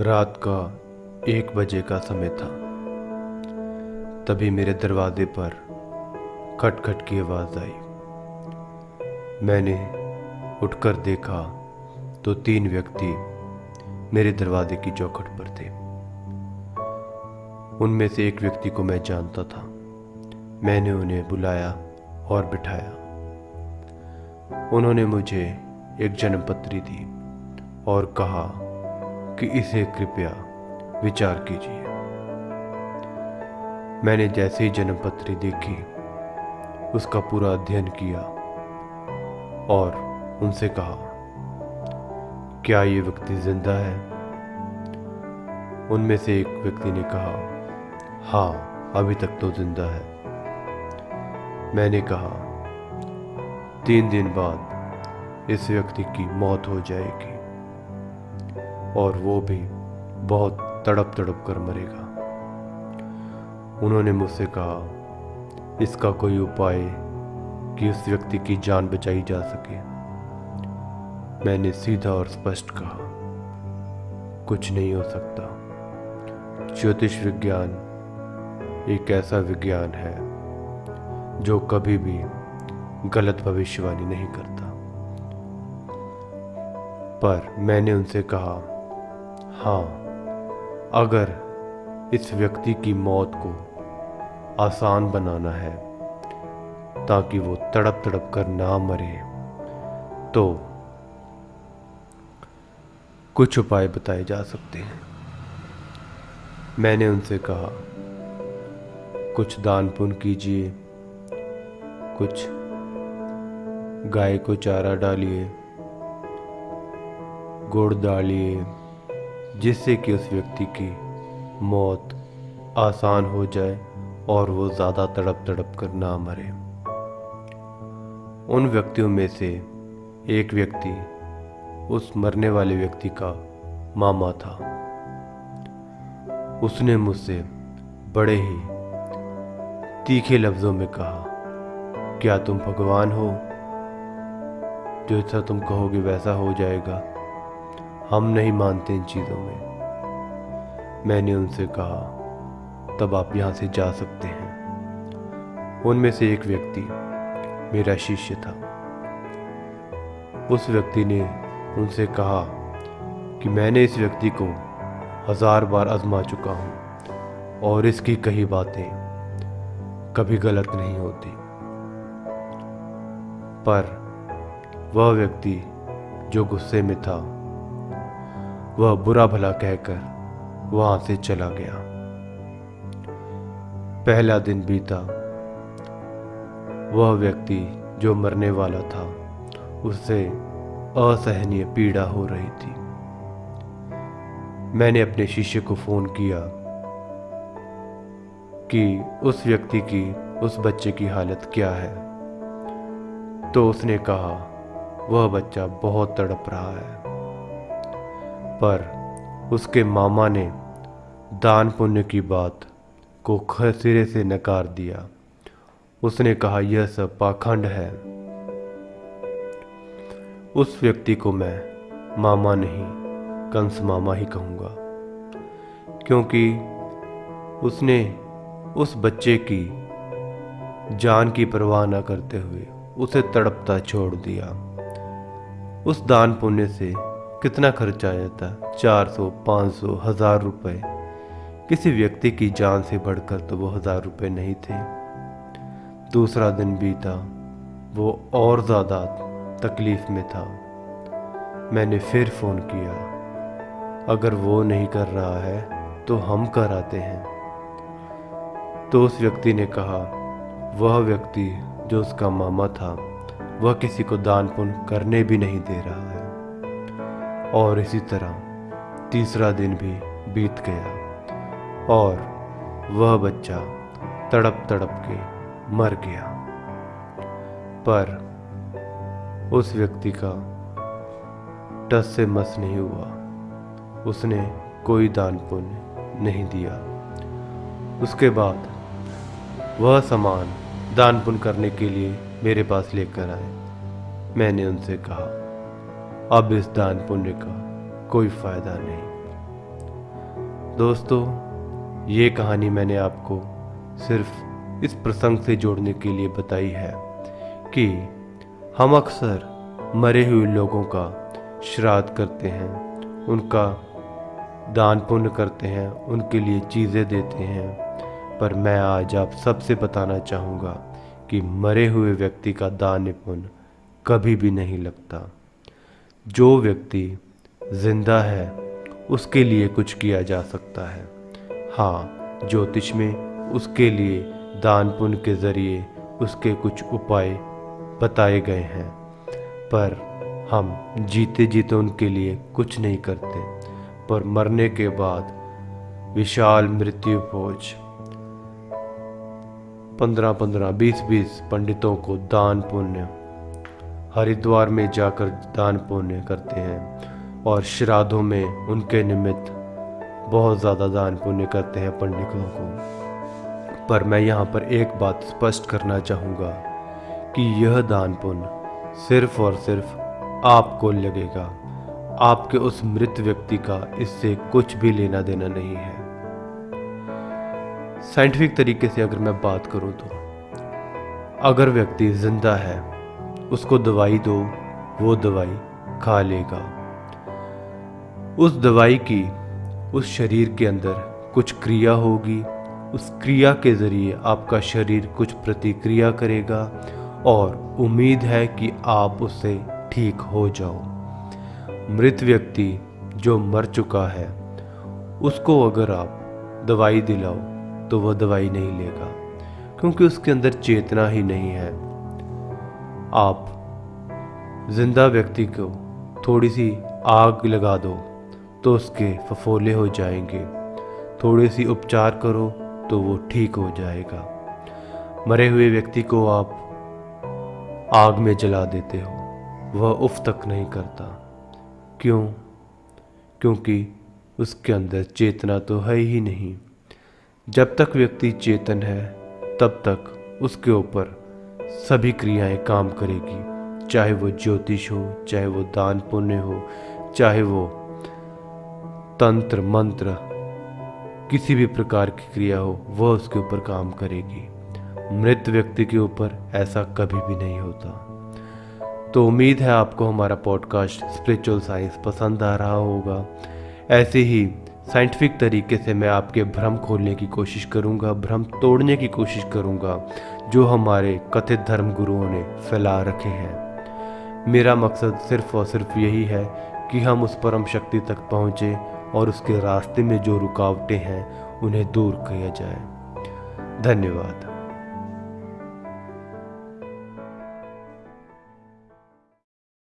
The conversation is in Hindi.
रात का एक बजे का समय था। तभी मेरे दरवाजे पर खटखट की आवाज़ आई। मैंने उठकर देखा तो तीन व्यक्ति मेरे दरवाजे की चौखट पर थे। उनमें से एक व्यक्ति को मैं जानता था। मैंने उन्हें बुलाया और बिठाया। उन्होंने मुझे एक जन्मपत्री दी और कहा कि इसे कृपया विचार कीजिए। मैंने जैसे ही जन्मपत्री देखी, उसका पूरा अध्ययन किया और उनसे कहा, क्या ये व्यक्ति ज़िंदा है? उनमें से एक व्यक्ति ने कहा हाँ अभी तक तो ज़िंदा है। मैंने कहा, तीन दिन बाद इस व्यक्ति की मौत हो जाएगी। और वो भी बहुत तड़प तड़प कर मरेगा। उन्होंने मुझसे कहा, इसका कोई उपाय कि उस व्यक्ति की जान बचाई जा सके। मैंने सीधा और स्पष्ट कहा, कुछ नहीं हो सकता। ज्योतिष विज्ञान एक ऐसा विज्ञान है जो कभी भी गलत भविष्यवाणी नहीं करता। पर मैंने उनसे कहा हाँ अगर इस व्यक्ति की मौत को आसान बनाना है, ताकि वो तड़प तड़प कर ना मरे तो कुछ उपाय बताए जा सकते हैं। मैंने उनसे कहा, कुछ दान पुण्य कीजिए, कुछ गाय को चारा डालिए, गुड़ डालिए जिससे कि उस व्यक्ति की मौत आसान हो जाए और वो ज़्यादा तड़प तड़प कर ना मरे। उन व्यक्तियों में से एक व्यक्ति उस मरने वाले व्यक्ति का मामा था। उसने मुझसे बड़े ही तीखे लफ्ज़ों में कहा, क्या तुम भगवान हो? जैसा तुम कहोगे वैसा हो जाएगा। हम नहीं मानते इन चीज़ों में। मैंने उनसे कहा, तब आप यहाँ से जा सकते हैं। उनमें से एक व्यक्ति मेरा शिष्य था। उस व्यक्ति ने उनसे कहा कि मैंने इस व्यक्ति को हज़ार बार आजमा चुका हूँ और इसकी कही बातें कभी गलत नहीं होती। पर वह व्यक्ति जो गुस्से में था वह बुरा भला कहकर वहाँ से चला गया। पहला दिन बीता। वह व्यक्ति जो मरने वाला था, उससे असहनीय पीड़ा हो रही थी। मैंने अपने शिष्य को फ़ोन किया कि उस व्यक्ति की, उस बच्चे की हालत क्या है। तो उसने कहा, वह बच्चा बहुत तड़प रहा है। पर उसके मामा ने दान पुण्य की बात को सिरे से नकार दिया। उसने कहा, यह सब पाखंड है। उस व्यक्ति को मैं मामा नहीं, कंस मामा ही कहूँगा। क्योंकि उसने उस बच्चे की जान की परवाह न करते हुए उसे तड़पता छोड़ दिया। उस दान पुण्य से कितना खर्च आ जाता? चार सौ, पाँच सौ, हज़ार रुपये किसी व्यक्ति की जान से बढ़कर तो वो हज़ार रुपये नहीं थे। दूसरा दिन बीता। वो और ज़्यादा तकलीफ़ में था। मैंने फिर फ़ोन किया। अगर वो नहीं कर रहा है तो हम कर आते हैं। तो उस व्यक्ति ने कहा, वह व्यक्ति जो उसका मामा था, वह किसी को दान पुण्य करने भी नहीं दे रहा है। और इसी तरह तीसरा दिन भी बीत गया और वह बच्चा तड़प तड़प के मर गया। पर उस व्यक्ति का टस से मस नहीं हुआ। उसने कोई दान पुण्य नहीं दिया। उसके बाद वह सामान दान पुण्य करने के लिए मेरे पास लेकर आए। मैंने उनसे कहा अब इस दान पुण्य का कोई फ़ायदा नहीं। दोस्तों, ये कहानी मैंने आपको सिर्फ़ इस प्रसंग से जोड़ने के लिए बताई है कि हम अक्सर मरे हुए लोगों का श्राद्ध करते हैं, उनका दान पुण्य करते हैं, उनके लिए चीज़ें देते हैं। पर मैं आज आप सबसे बताना चाहूँगा कि मरे हुए व्यक्ति का दान पुण्य कभी भी नहीं लगता। जो व्यक्ति ज़िंदा है, उसके लिए कुछ किया जा सकता है। हाँ ज्योतिष में उसके लिए दान पुण्य के ज़रिए उसके कुछ उपाय बताए गए हैं, पर हम जीते जीते उनके लिए कुछ नहीं करते। पर मरने के बाद विशाल मृत्यु भोज, पंद्रह पंद्रह, बीस बीस पंडितों को दान पुण्य हरिद्वार में जाकर दान पुण्य करते हैं और श्राद्धों में उनके निमित्त बहुत ज़्यादा दान पुण्य करते हैं पंडितों को। पर मैं यहाँ पर एक बात स्पष्ट करना चाहूँगा कि यह दान पुण्य सिर्फ़ और सिर्फ़ आपको लगेगा। आपके उस मृत व्यक्ति का इससे कुछ भी लेना देना नहीं है। साइंटिफिक तरीके से अगर मैं बात करूँ तो अगर व्यक्ति ज़िंदा है उसको दवाई दो, वो दवाई खा लेगा। उस दवाई की, उस शरीर के अंदर कुछ क्रिया होगी। उस क्रिया के ज़रिए आपका शरीर कुछ प्रतिक्रिया करेगा और उम्मीद है कि आप उससे ठीक हो जाओ। मृत व्यक्ति जो मर चुका है, उसको अगर आप दवाई दिलाओ तो वह दवाई नहीं लेगा, क्योंकि उसके अंदर चेतना ही नहीं है। आप ज़िंदा व्यक्ति को थोड़ी सी आग लगा दो तो उसके फफोले हो जाएँगे। थोड़ी सी उपचार करो तो वो ठीक हो जाएगा। मरे हुए व्यक्ति को आप आग में जला देते हो। वह उफ तक नहीं करता। क्यों? क्योंकि उसके अंदर चेतना तो है ही नहीं। जब तक व्यक्ति चेतन है, तब तक उसके ऊपर सभी क्रियाएँ काम करेगी, चाहे वो ज्योतिष हो, चाहे वो दान पुण्य हो, चाहे वो तंत्र, मंत्र, किसी भी प्रकार की क्रिया हो, वह उसके ऊपर काम करेगी। मृत व्यक्ति के ऊपर ऐसा कभी भी नहीं होता। तो उम्मीद है आपको हमारा पॉडकास्ट स्पिरिचुअल साइंस पसंद आ रहा होगा। ऐसे ही साइंटिफिक तरीके से मैं आपके भ्रम खोलने की कोशिश करूँगा, भ्रम तोड़ने की कोशिश करूँगा, जो हमारे कथित धर्म गुरुओं ने फैला रखे हैं। मेरा मकसद सिर्फ़ और सिर्फ़ यही है कि हम उस परम शक्ति तक पहुँचें और उसके रास्ते में जो रुकावटें हैं, उन्हें दूर किया जाए। धन्यवाद।